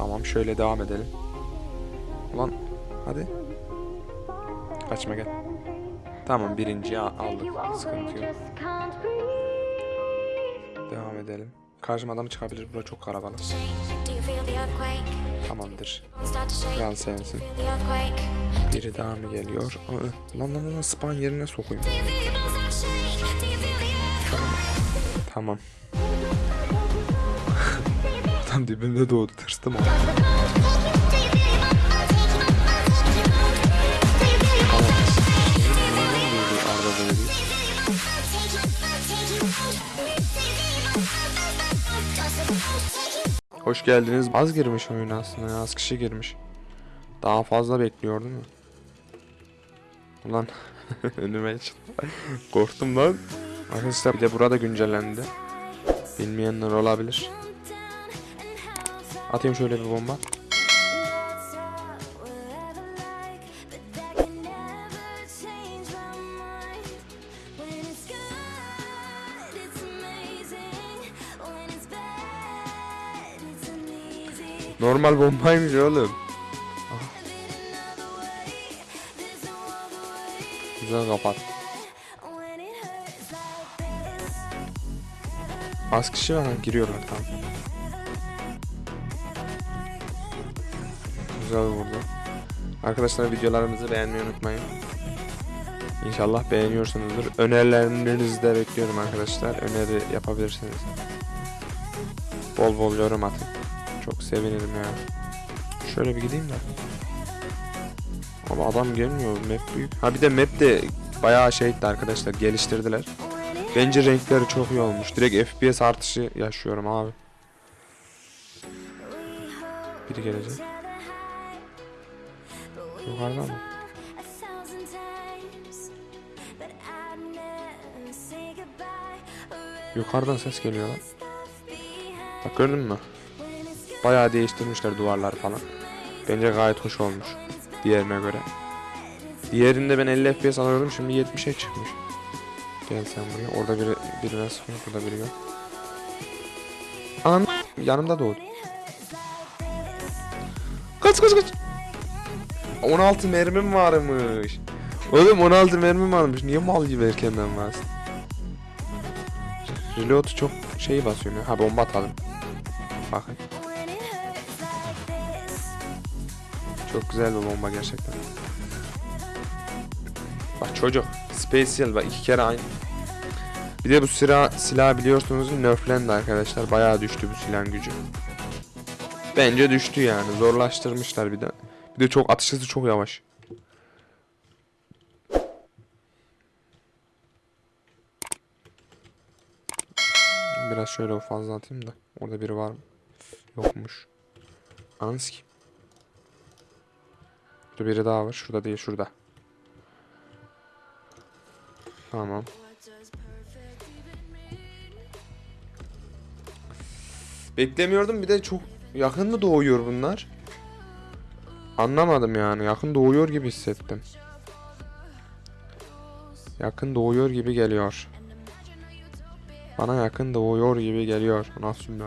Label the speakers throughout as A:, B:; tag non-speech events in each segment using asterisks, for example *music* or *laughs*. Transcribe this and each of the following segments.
A: Tamam şöyle devam edelim. Ulan hadi. Kaçma gel. Tamam birinciyi aldık. Sıkıntı yok. Devam edelim. Karşıma adam çıkabilir. Bura çok
B: earthquake?
A: Tamamdır. Kral sensin. Biri daha mı geliyor? Aa, lan lan lan spawn yerine sokayım.
B: Do you
A: Adam dibimde doğdu. Tırstım ama. Hoş geldiniz. Az girmiş oyun aslında. Az kişi girmiş. Daha fazla bekliyor değil mi? Ulan *laughs* önüme çıktı. Korktum lan. Arkadaşlar bir de burada güncellendi. Bilmeyenler olabilir. Atayım şöyle bir bomba. Normal bombaymış oğlum. Ah. Güzel kapat. Az kişi var giriyorlar tamam. Güzel vurdu. Arkadaşlar videolarımızı beğenmeyi unutmayın. İnşallah beğeniyorsunuzdur. Önerilerinizi de bekliyorum arkadaşlar. Öneri yapabilirsiniz. Bol bol yorum atın. Çok sevinirim ya. Şöyle bir gideyim de. Ama adam gelmiyor. Map büyük. Ha bir de map de bayağı şeydi arkadaşlar. Geliştirdiler. Bence renkleri çok iyi olmuş. Direkt FPS artışı yaşıyorum abi. Biri gelecek. Yukarıdan mı? Yukarıdan ses geliyor lan. Bak gördün mü? Bayağı değiştirmişler duvarlar falan. Bence gayet hoş olmuş. Diğerine göre. Diğerinde ben 50 FPS alıyordum şimdi 70'e çıkmış. Gel sen buraya. Orada biri, biri nasıl burada biri yok. An yanımda doğdu. Kaç kaç kaç. 16 mermim varmış. Oğlum 16 mermim varmış. Niye mal gibi erkenden bastın? Reload çok şeyi basıyor. Ha bomba atalım. Bakın. Çok güzel bir bomba gerçekten. Bak çocuk. Special bak iki kere aynı. Bir de bu silah, silah biliyorsunuz nerflendi arkadaşlar. Bayağı düştü bu silahın gücü. Bence düştü yani. Zorlaştırmışlar bir de. Bir de çok atış hızı çok yavaş. Biraz şöyle fazla atayım da. Orada biri var mı? Yokmuş. Anız ki. Burada biri daha var. Şurada değil şurada. Tamam. Beklemiyordum bir de çok yakın mı doğuyor bunlar? Anlamadım yani. Yakın doğuyor gibi hissettim. Yakın doğuyor gibi geliyor. Bana yakın doğuyor gibi geliyor. Nasıl cümle?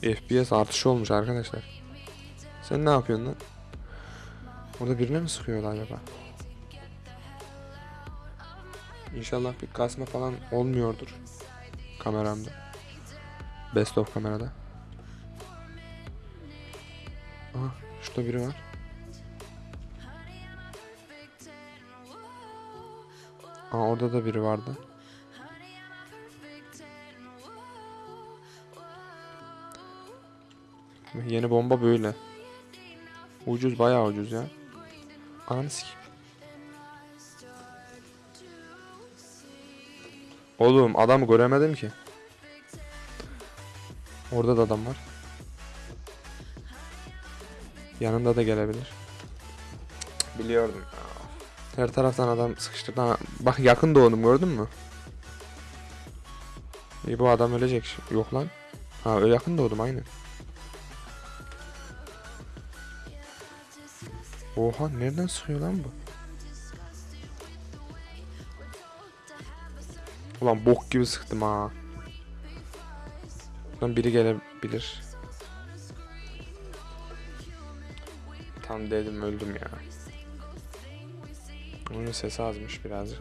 A: FPS artışı olmuş arkadaşlar. Sen ne yapıyorsun lan? Orada birine mi sıkıyorlar acaba? İnşallah bir kasma falan olmuyordur. Kameramda. Best of kamerada. Aha şurada biri var. Aa orada da biri vardı. Yeni bomba böyle. Ucuz bayağı ucuz ya. Ananı sikeyim. Oğlum adamı göremedim ki. Orada da adam var. Yanında da gelebilir. Biliyordum. Her taraftan adam sıkıştırdı. Ha, bak yakın doğdum gördün mü? İyi bu adam ölecek. Yok lan. Ha yakın doğdum aynen. Oha nereden sıkıyor lan bu? Ulan bok gibi sıktım ha. Buradan biri gelebilir. Tam dedim öldüm ya. Onun sesi azmış birazcık.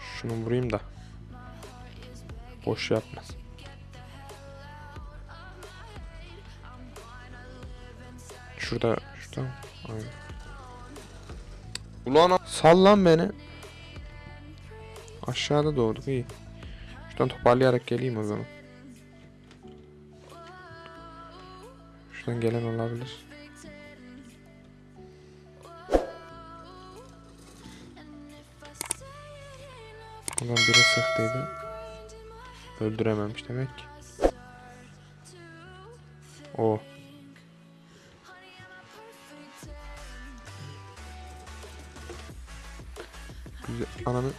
A: Şunu vurayım da. Boş yapmaz. Şurada, şurada. Aynen. Ulan sal lan beni. Aşağıda doğduk iyi. Şuradan toparlayarak geleyim o zaman. Şuradan gelen olabilir. Buradan biri sıktıydı. Öldürememiş demek ki. O. Güzel. Ananı.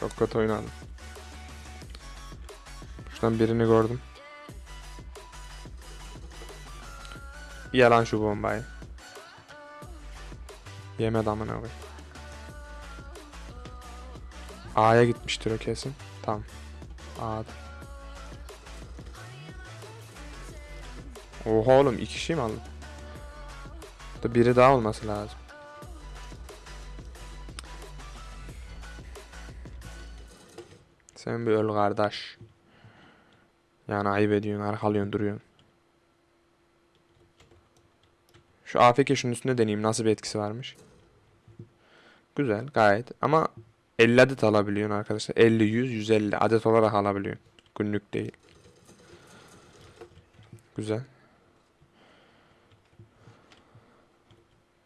A: Çok kötü oynadım. Şuradan birini gördüm. Yalan şu bombayı. Yemedi amına koy. A'ya gitmiştir o kesin. Tamam. A'da. Oha oğlum iki kişi mi aldım? Da biri daha olması lazım. Sen bir öl kardeş. Yani ayıp ediyorsun, arkalıyorsun, duruyorsun. Şu AFK şunun üstünde deneyeyim nasıl bir etkisi varmış. Güzel gayet ama 50 adet alabiliyorsun arkadaşlar. 50, 100, 150 adet olarak alabiliyorsun. Günlük değil. Güzel.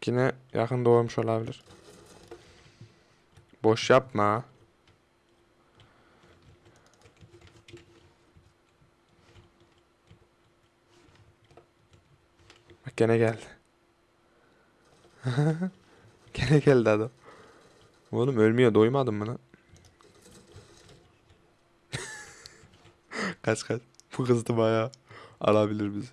A: Yine yakın doğmuş olabilir. Boş yapma. Gene geldi. *laughs* gene geldi adam. Oğlum ölmüyor doymadın mı lan? *laughs* kaç kaç. Bu kızdı bayağı. Alabilir bizi.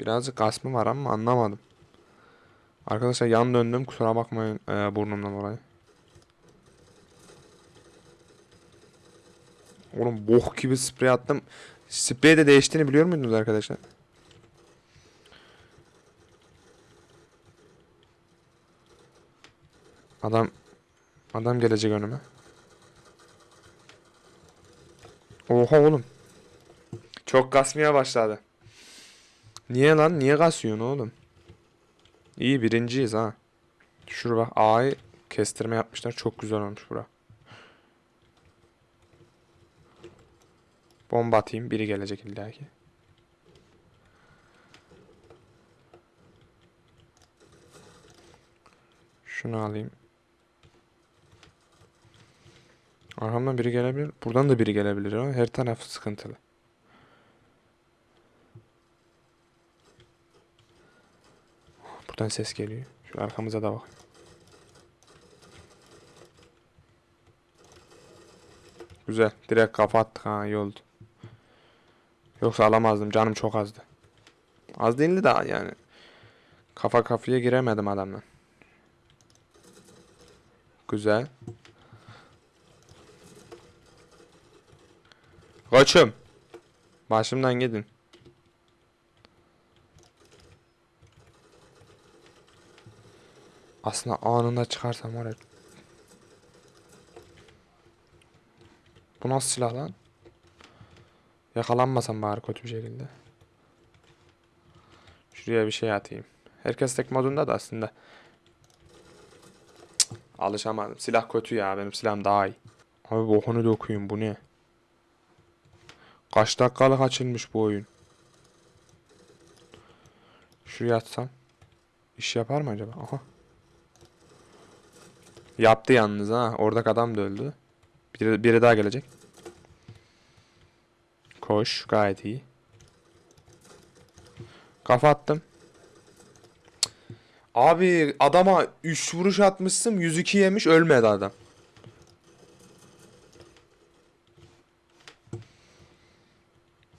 A: Birazcık kasmı var ama anlamadım. Arkadaşlar yan döndüm kusura bakmayın e, burnumdan dolayı. Oğlum boh gibi sprey attım. Sprey de değiştiğini biliyor muydunuz arkadaşlar? Adam adam gelecek önüme. Oha oğlum. Çok kasmaya başladı. Niye lan? Niye kasıyorsun oğlum? İyi birinciyiz ha. Şuraya bak A'yı kestirme yapmışlar. Çok güzel olmuş bura. Bomba atayım. Biri gelecek illaki. Şunu alayım. Arkamdan biri gelebilir. Buradan da biri gelebilir ama her taraf sıkıntılı. Buradan ses geliyor. Şu arkamıza da bak. Güzel. Direkt kafa attık ha iyi oldu. Yoksa alamazdım. Canım çok azdı. Az değildi daha yani. Kafa kafaya giremedim adamla. Güzel. Koçum. Başımdan gidin. Aslında anında çıkarsam var ya. Bu nasıl silah lan? Yakalanmasam bari kötü bir şekilde. Şuraya bir şey atayım. Herkes tek modunda da aslında. Alışamadım. Silah kötü ya. Benim silahım daha iyi. Abi bokunu dokuyun bu ne? Kaç dakikalık açılmış bu oyun? Şuraya atsam. İş yapar mı acaba? Aha. Yaptı yalnız ha. Oradaki adam da öldü. Biri, biri daha gelecek. Koş. Gayet iyi. Kafa attım. Abi adama 3 vuruş atmışsın 102 yemiş ölmedi adam.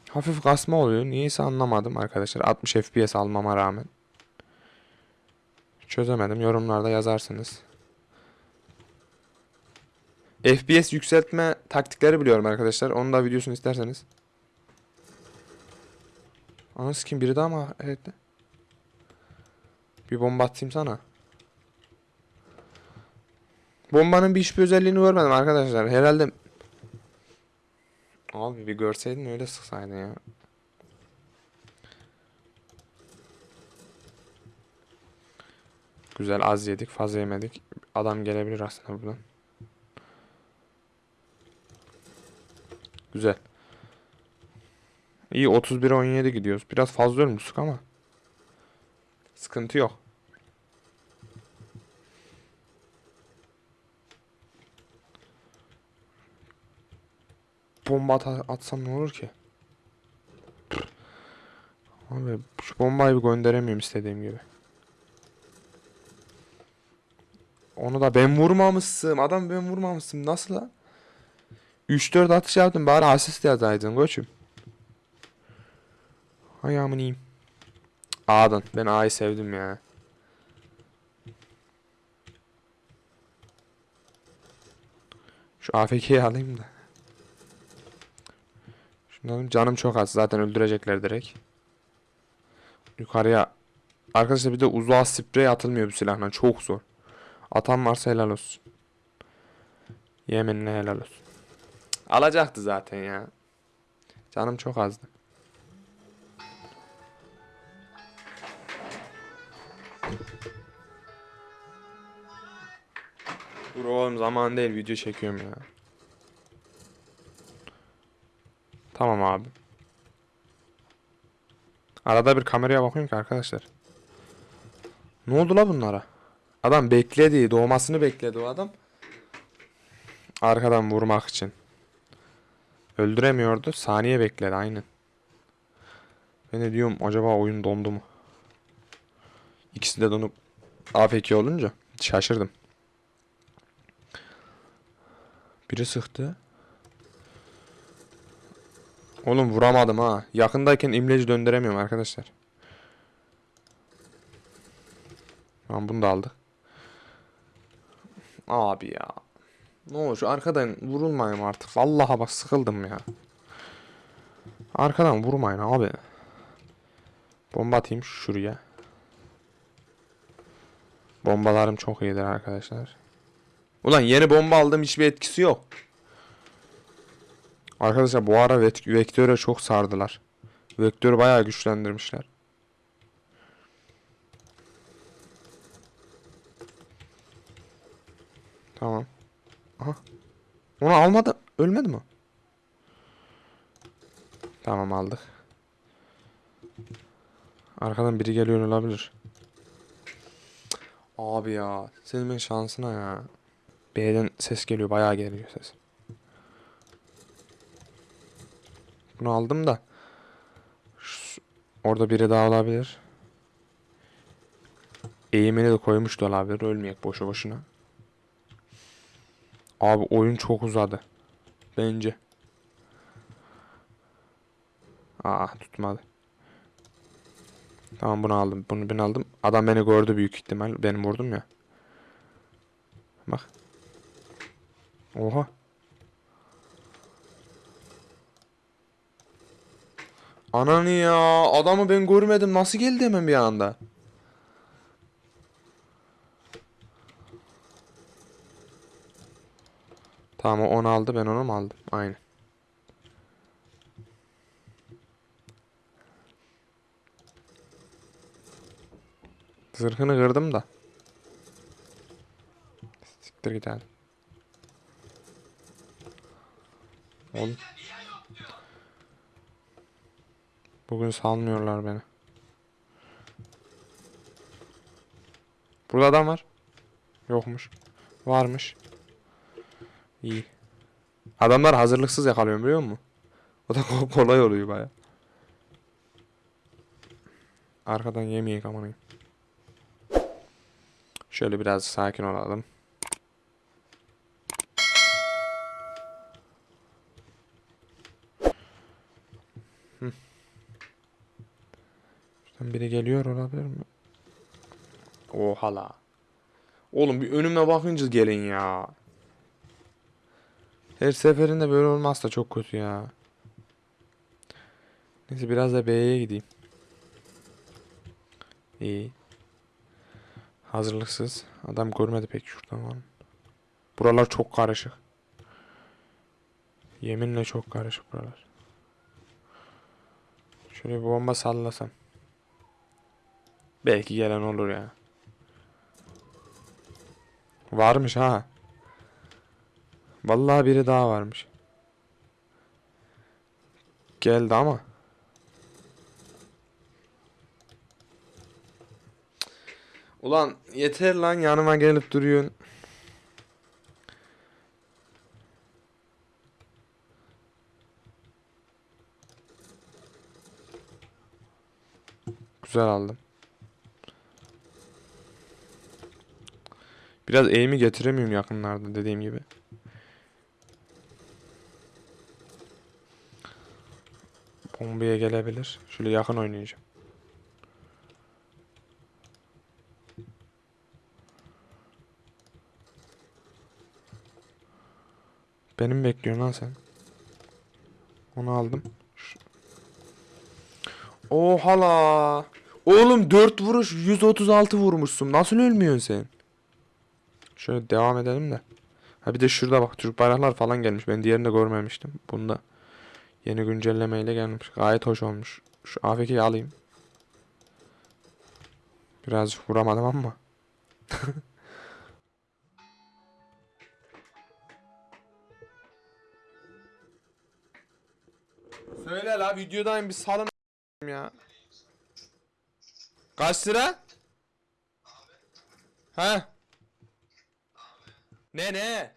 A: Hafif kasma oluyor. Niyeyse anlamadım arkadaşlar. 60 FPS almama rağmen. Çözemedim. Yorumlarda yazarsınız. FPS yükseltme taktikleri biliyorum arkadaşlar. Onun da videosunu isterseniz. Anası kim biri daha mı? Evet. Bir bomba atayım sana. Bombanın bir hiçbir özelliğini görmedim arkadaşlar. Herhalde Abi bir görseydin öyle sıksaydın ya. Güzel az yedik fazla yemedik. Adam gelebilir aslında buradan. Güzel. İyi 31 17 gidiyoruz. Biraz fazla ölmüştük ama. Sıkıntı yok. Bomba at- atsam ne olur ki? Abi şu bombayı bir gönderemiyorum istediğim gibi. Onu da ben vurmamışsın. Adam ben vurmamışsın. Nasıl la? 3-4 atış yaptım. Bari asist yazaydın koçum. Ayağımın iyiyim. A'dan. Ben A'yı sevdim ya. Şu AFK'yi alayım da. Şunların canım çok az. Zaten öldürecekler direkt. Yukarıya. Arkadaşlar bir de uzağa sprey atılmıyor bu silahla. Çok zor. Atan varsa helal olsun. Yeminle helal olsun. Alacaktı zaten ya. Canım çok azdı. Dur oğlum zaman değil video çekiyorum ya. Tamam abi. Arada bir kameraya bakıyorum ki arkadaşlar. Ne oldu la bunlara? Adam bekledi. Doğmasını bekledi o adam. Arkadan vurmak için. Öldüremiyordu. Saniye bekledi aynen. Ben de diyorum acaba oyun dondu mu? İkisi de donup AFK olunca şaşırdım. Biri sıktı. Oğlum vuramadım ha. Yakındayken imleci döndüremiyorum arkadaşlar. Tamam bunu da aldık. Abi ya. Ne olur şu arkadan vurulmayayım artık. Vallahi bak sıkıldım ya. Arkadan vurmayın abi. Bomba atayım şuraya. Bombalarım çok iyidir arkadaşlar. Ulan yeni bomba aldım hiçbir etkisi yok. Arkadaşlar bu ara vek- vektöre çok sardılar. Vektörü bayağı güçlendirmişler. Tamam. Aha. Onu almadı. Ölmedi mi? Tamam aldık. Arkadan biri geliyor olabilir. Abi ya. Senin şansına ya. B'den ses geliyor. Bayağı geliyor ses. Bunu aldım da. Şu- orada biri daha olabilir. Eğimini de koymuş da olabilir. Ölmeyek boşu boşuna. Abi oyun çok uzadı. Bence. Aa tutmadı. Tamam bunu aldım. Bunu ben aldım. Adam beni gördü büyük ihtimal. Benim vurdum ya. Bak. Oha. Ananı ya. Adamı ben görmedim. Nasıl geldi hemen bir anda? Tamam onu aldı. Ben onu mu aldım? Aynen. Zırhını kırdım da. Siktir git hadi. Oğlum. Bugün salmıyorlar beni. Burada adam var. Yokmuş. Varmış. İyi. Adamlar hazırlıksız yakalıyor biliyor musun? O da ko- kolay oluyor baya. Arkadan yemeyek amanıyım. Şöyle biraz sakin olalım. Hı. Şuradan biri geliyor olabilir mi? Oha la. Oğlum bir önüme bakınca gelin ya. Her seferinde böyle olmazsa çok kötü ya. Neyse biraz da B'ye gideyim. İyi. Hazırlıksız. Adam görmedi pek şuradan var. Buralar çok karışık. Yeminle çok karışık buralar. Şöyle bir bomba sallasam. Belki gelen olur ya. Varmış ha. Vallahi biri daha varmış. Geldi ama. Ulan yeter lan yanıma gelip duruyorsun. Güzel aldım. Biraz eğimi getiremiyorum yakınlarda dediğim gibi. Bombaya gelebilir. Şöyle yakın oynayacağım. Benim bekliyorsun lan sen. Onu aldım. Oha la. Oğlum 4 vuruş 136 vurmuşsun. Nasıl ölmüyorsun sen? Şöyle devam edelim de. Ha bir de şurada bak Türk bayraklar falan gelmiş. Ben diğerini de görmemiştim. Bunda yeni güncellemeyle gelmiş. Gayet hoş olmuş. Şu AFK'yi alayım. Birazcık vuramadım ama. *laughs* Söyle la videodayım bir salın ya. Kaç lira? Ha? Ne ne?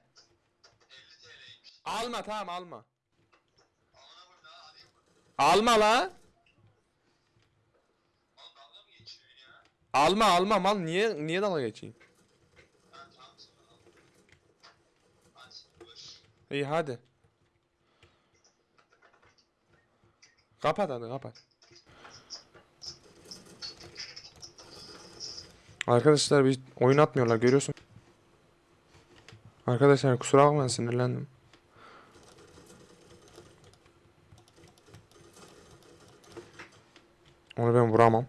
A: Alma tamam alma. Alma la. Alma alma mal niye niye dalga geçeyim? İyi hadi. Kapat hadi kapat. Arkadaşlar bir oyun atmıyorlar görüyorsun. Arkadaşlar kusura bakmayın sinirlendim. Onu ben vuramam.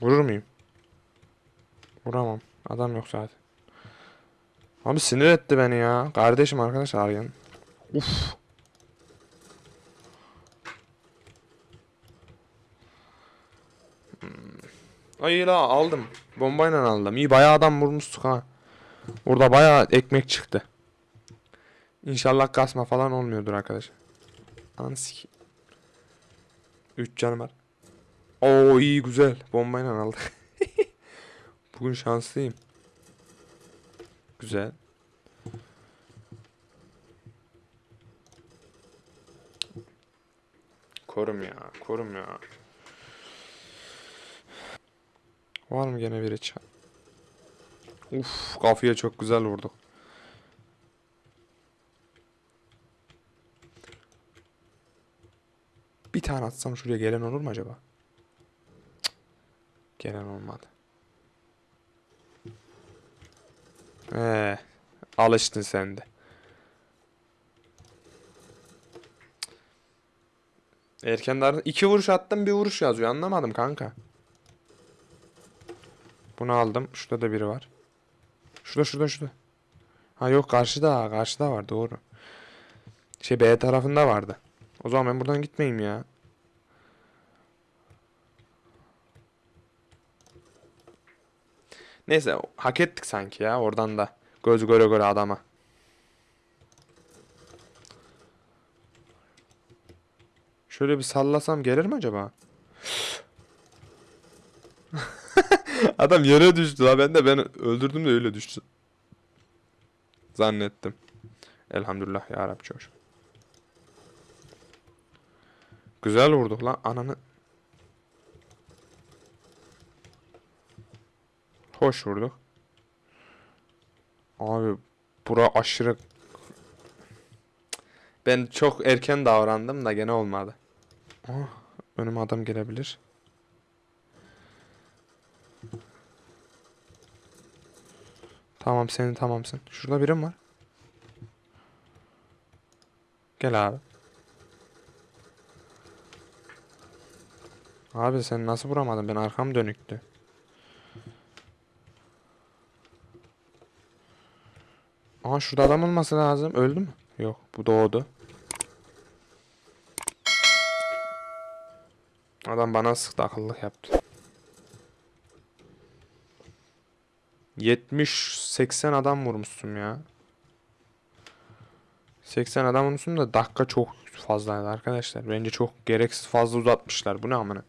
A: Vurur muyum? Vuramam. Adam yok zaten. Abi sinir etti beni ya. Kardeşim arkadaş arayan. Uf. Ay la aldım. Bombayla aldım. İyi bayağı adam vurmuştuk ha. Burada bayağı ekmek çıktı. İnşallah kasma falan olmuyordur arkadaşlar. Anı siki. 3 canım var. Oo iyi güzel. Bombayla aldık. *laughs* Bugün şanslıyım. Güzel. Korum ya, korum ya. Var mı gene biri çal? Uf, kafaya çok güzel vurduk. Bir tane atsam şuraya gelen olur mu acaba? Cık. Gelen olmadı. Ee, alıştın sen de. Erken dar iki vuruş attım bir vuruş yazıyor anlamadım kanka. Bunu aldım. Şurada da biri var. Şurada şurada şurada. Ha yok karşıda karşıda var doğru. Şey B tarafında vardı. O zaman ben buradan gitmeyeyim ya. Neyse hak ettik sanki ya oradan da. Göz göre göre adama. Şöyle bir sallasam gelir mi acaba? Adam yere düştü la ben de ben öldürdüm de öyle düştü. Zannettim. Elhamdülillah ya Rabbi çok şükür. Güzel vurduk lan ananı. Hoş vurduk. Abi bura aşırı ben çok erken davrandım da gene olmadı. Oh, önüme adam gelebilir. Tamam senin tamamsın. Şurada birim var. Gel abi. Abi sen nasıl vuramadın? Ben arkam dönüktü. Aha şurada adam olması lazım. Öldü mü? Yok bu doğdu. Adam bana sıktı akıllık yaptı. 70-80 adam vurmuşsun ya. 80 adam vurmuşsun da dakika çok fazlaydı arkadaşlar. Bence çok gereksiz fazla uzatmışlar. Bu ne amına?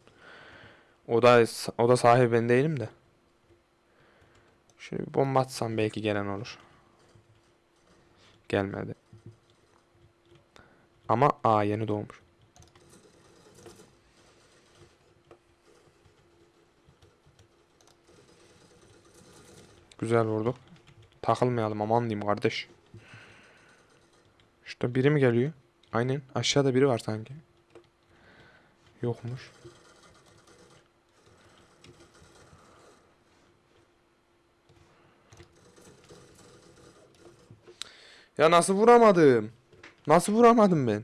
A: O da o da sahibi ben değilim de. Şöyle bir bomba atsam belki gelen olur. Gelmedi. Ama a yeni doğmuş. Güzel vurduk. Takılmayalım aman diyeyim kardeş. Şurada biri mi geliyor? Aynen. Aşağıda biri var sanki. Yokmuş. Ya nasıl vuramadım? Nasıl vuramadım ben?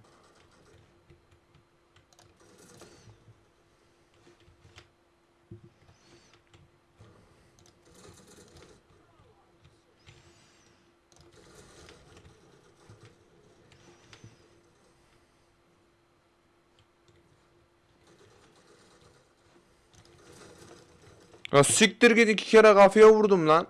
A: Ya siktir git iki kere kafaya vurdum lan.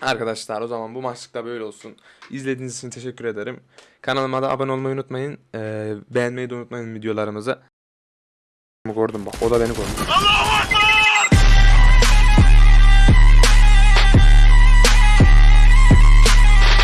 A: Arkadaşlar o zaman bu maçlık da böyle olsun. İzlediğiniz için teşekkür ederim. Kanalıma da abone olmayı unutmayın. Ee, beğenmeyi de unutmayın videolarımızı. Gördüm bak o da beni gördü.